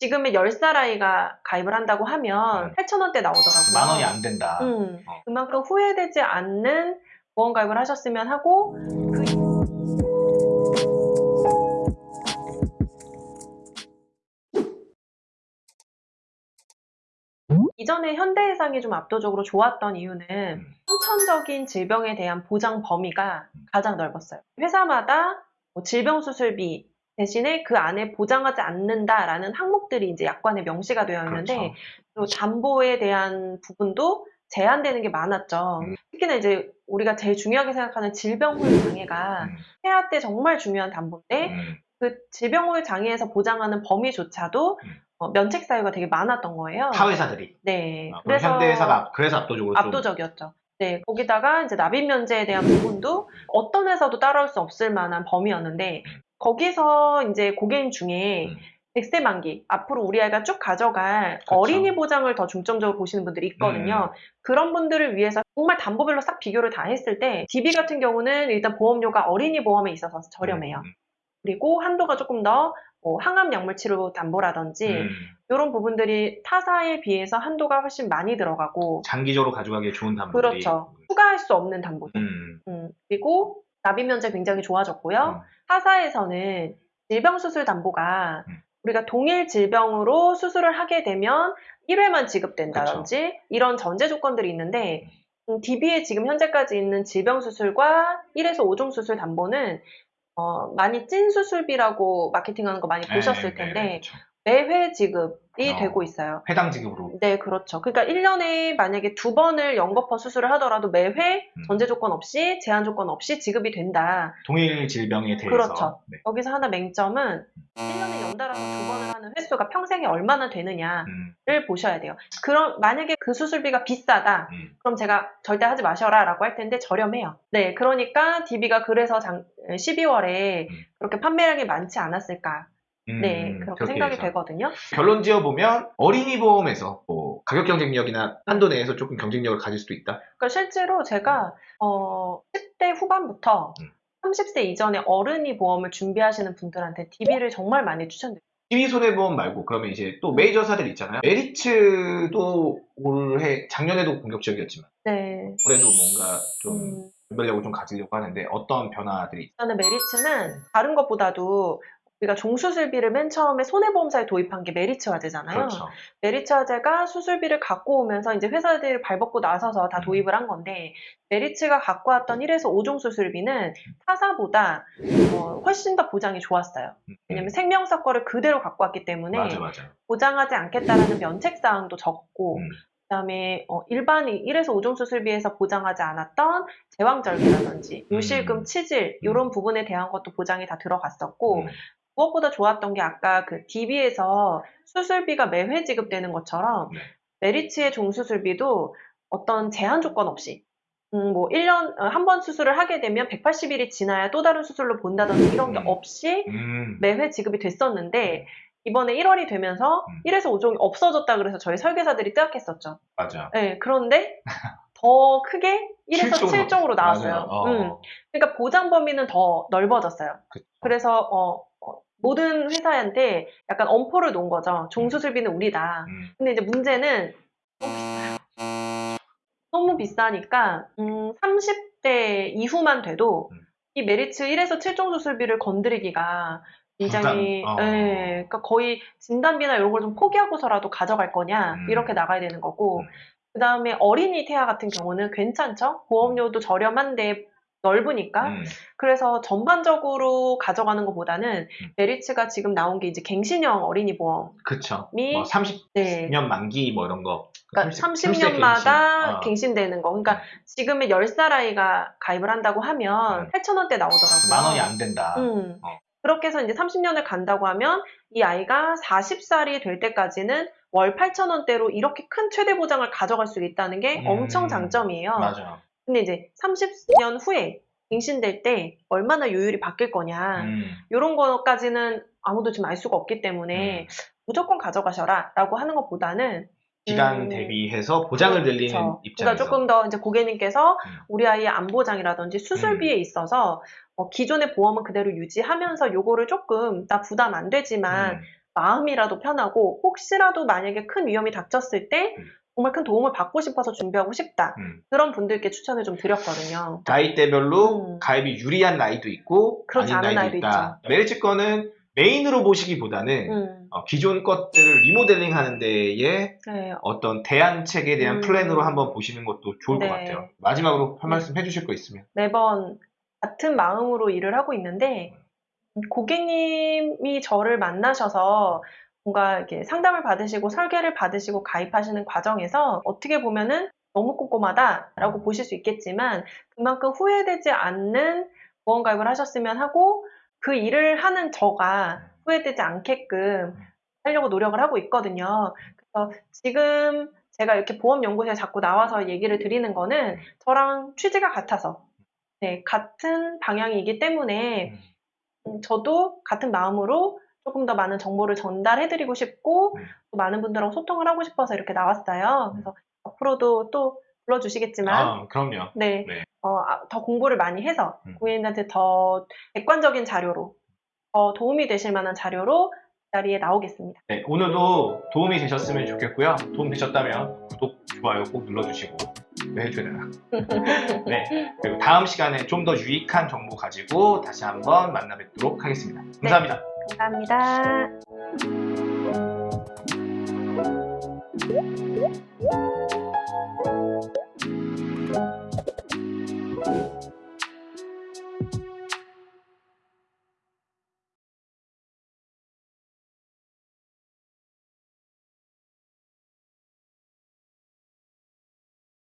지금의 10살 아이가 가입을 한다고 하면 음. 8,000원대 나오더라고요. 만 원이 안 된다. 음, 어. 그만큼 후회되지 않는 보험 가입을 하셨으면 하고 그 이전에 현대해상이 좀 압도적으로 좋았던 이유는 음. 선천적인 질병에 대한 보장 범위가 가장 넓었어요. 회사마다 뭐 질병 수술비 대신에 그 안에 보장하지 않는다라는 항목들이 이제 약관에 명시가 되어 있는데 그렇죠. 그리고 담보에 대한 부분도 제한되는 게 많았죠. 음. 특히나 이제 우리가 제일 중요하게 생각하는 질병후유 장애가 음, 폐하 때 정말 중요한 담보인데 음, 그 질병후유 장애에서 보장하는 범위조차도 음. 어, 면책 사유가 되게 많았던 거예요. 타 회사들이. 네. 아, 그래서 현대회사가 그래서 압도적으로 좀 압도적이었죠. 네, 거기다가 이제 납입 면제에 대한 부분도 어떤 회사도 따라올 수 없을 만한 범위였는데 거기서 이제 고객님 중에 음. 100세 만기 앞으로 우리 아이가 쭉 가져갈 그쵸. 어린이 보장을 더 중점적으로 보시는 분들이 있거든요. 그런 분들을 위해서 정말 담보별로 싹 비교를 다 했을 때 DB 같은 경우는 일단 보험료가 어린이 보험에 있어서 저렴해요. 음, 그리고 한도가 조금 더 뭐 항암 약물 치료 담보라든지 음. 이런 부분들이 타사에 비해서 한도가 훨씬 많이 들어가고 장기적으로 가져가기 좋은 담보들이. 그렇죠. 추가할 수 없는 담보죠. 음, 음, 그리고 납입 면제 굉장히 좋아졌고요. 음. 타사에서는 질병 수술 담보가 음. 우리가 동일 질병으로 수술을 하게 되면 1회만 지급된다든지 이런 전제 조건들이 있는데 음, DB에 지금 현재까지 있는 질병 수술과 1에서 5종 수술 담보는 어, 많이 찐 수술비라고 마케팅하는 거 많이 보셨을 네, 텐데 네, 그렇죠. 매회 지급이 어. 되고 있어요. 회당 지급으로. 네, 그렇죠. 그러니까 1년에 만약에 두 번을 연거퍼 수술을 하더라도 매회 음. 전제 조건 없이 제한 조건 없이 지급이 된다. 동일 질병에 대해서. 그렇죠. 네. 여기서 하나 맹점은 1년에 연달아서 두 번을 하는 횟수가 평생에 얼마나 되느냐를 음, 보셔야 돼요. 그럼 만약에 그 수술비가 비싸다. 음. 그럼 제가 절대 하지 마셔라라고 할 텐데 저렴해요. 네, 그러니까 DB가 그래서 장, 12월에 음. 그렇게 판매량이 많지 않았을까. 음, 네, 그렇게 생각이 해서. 되거든요. 결론 지어 보면 어린이 보험에서 뭐 가격 경쟁력이나 한도 내에서 조금 경쟁력을 가질 수도 있다. 그러니까 실제로 제가 어, 10대 후반부터 음. 30세 이전에 어른이 보험을 준비하시는 분들한테 DB를 정말 많이 추천드려요. DB 손해보험 말고 그러면 이제 또 메이저사들 있잖아요. 메리츠도 올해 작년에도 공격적이었지만 네. 올해도 뭔가 좀 음, 변별력을 좀 가지려고 하는데 어떤 변화들이 저는 메리츠는 다른 것보다도 우리가 종수술비를 맨 처음에 손해보험사에 도입한 게 메리츠 화재잖아요. 그렇죠. 메리츠 화재가 수술비를 갖고 오면서 이제 회사들이 발벗고 나서서 다 음. 도입을 한 건데 메리츠가 갖고 왔던 1에서 5종 수술비는 타사보다 어, 훨씬 더 보장이 좋았어요. 왜냐면 생명사 거를 그대로 갖고 왔기 때문에 맞아 맞아. 보장하지 않겠다라는 면책 사항도 적고 음. 그다음에 어, 일반 1에서 5종 수술비에서 보장하지 않았던 제왕절개라든지 요실금, 음. 치질 이런 부분에 대한 것도 보장이 다 들어갔었고 음. 무엇보다 좋았던 게 아까 그 DB에서 수술비가 매회 지급되는 것처럼 네. 메리츠의 종수술비도 어떤 제한 조건 없이 음, 뭐 1년 한 번 수술을 하게 되면 180일이 지나야 또 다른 수술로 본다든지 이런 게 음. 없이 음. 매회 지급이 됐었는데 이번에 1월이 되면서 음. 1에서 5종이 없어졌다 그래서 저희 설계사들이 뜨악했었죠. 맞아. 네, 그런데 더 크게 1에서 칠종으로. 7종으로 나왔어요. 어. 음. 그러니까 보장 범위는 더 넓어졌어요. 그쵸. 그래서 어, 어, 모든 회사한테 약간 엄포를 놓은 거죠. 종수술비는 우리다. 음. 근데 이제 문제는 너무 비싸요. 너무 비싸니까 음, 30대 이후만 돼도 음. 이 메리츠 1에서 7종 수술비를 건드리기가 굉장히 어. 예, 그러니까 거의 진단비나 이런 걸 좀 포기하고서라도 가져갈 거냐 음. 이렇게 나가야 되는 거고 음. 그 다음에 어린이 태아 같은 경우는 괜찮죠 보험료도 저렴한데 넓으니까 음. 그래서 전반적으로 가져가는 것보다는 음. 메리츠가 지금 나온 게 이제 갱신형 어린이 보험 그쵸. 미- 뭐 30년 네 만기 뭐 이런 거. 그러니까 30 30 년마다 어. 갱신되는 거. 그러니까 지금의 10살 아이가 가입을 한다고 하면 음. 8,000원대 나오더라고요. 만 원이 안 된다. 음. 어. 그렇게 해서 이제 30년을 간다고 하면 이 아이가 40살이 될 때까지는 월 8,000원대로 이렇게 큰 최대 보장을 가져갈 수 있다는 게 음. 엄청 장점이에요. 맞아. 근데 이제 30년 후에 갱신될 때 얼마나 요율이 바뀔 거냐. 음. 이런 거까지는 아무도 지금 알 수가 없기 때문에 음. 무조건 가져가셔라 라고 하는 것보다는 기간 음. 대비해서 보장을 늘리는 그렇죠. 입장에서. 그러니까 조금 더 이제 고객님께서 음. 우리 아이의 안보장이라든지 수술비에 있어서 어, 기존의 보험은 그대로 유지하면서 요거를 조금 나 부담 안 되지만 음. 마음이라도 편하고 혹시라도 만약에 큰 위험이 닥쳤을 때 음. 정말 큰 도움을 받고 싶어서 준비하고 싶다. 음. 그런 분들께 추천을 좀 드렸거든요. 나이대별로 음. 가입이 유리한 나이도 있고 그렇지 않은 나이도 나이도 있다. 메리츠 거는 메인으로 보시기보다는 음, 어, 기존 것들을 리모델링 하는 데에 네. 어떤 대안책에 대한 음. 플랜으로 한번 보시는 것도 좋을 네. 것 같아요. 마지막으로 한 말씀 해주실 거 있으면. 매번 같은 마음으로 일을 하고 있는데 고객님이 저를 만나셔서 뭔가 이렇게 상담을 받으시고 설계를 받으시고 가입하시는 과정에서 어떻게 보면은 너무 꼼꼼하다라고 보실 수 있겠지만 그만큼 후회되지 않는 보험 가입을 하셨으면 하고 그 일을 하는 저가 후회되지 않게끔 하려고 노력을 하고 있거든요. 그래서 지금 제가 이렇게 보험연구소에 자꾸 나와서 얘기를 드리는 거는 저랑 취지가 같아서 네, 같은 방향이기 때문에 음, 저도 같은 마음으로 조금 더 많은 정보를 전달해드리고 싶고 음. 또 많은 분들하고 소통을 하고 싶어서 이렇게 나왔어요. 그래서 앞으로도 또 불러주시겠지만 아, 그럼요. 네, 네. 어, 아, 더 공부를 많이 해서 음. 고객님한테 더 객관적인 자료로 더 도움이 되실 만한 자료로 이 자리에 나오겠습니다. 네, 오늘도 도움이 되셨으면 좋겠고요. 도움 되셨다면 구독, 좋아요 꼭 눌러주시고 왜 해줘야 되나? 네, 그리고 다음 시간에 좀 더 유익한 정보 가지고 다시 한번 만나 뵙도록 하겠습니다. 감사합니다. 감사합니다.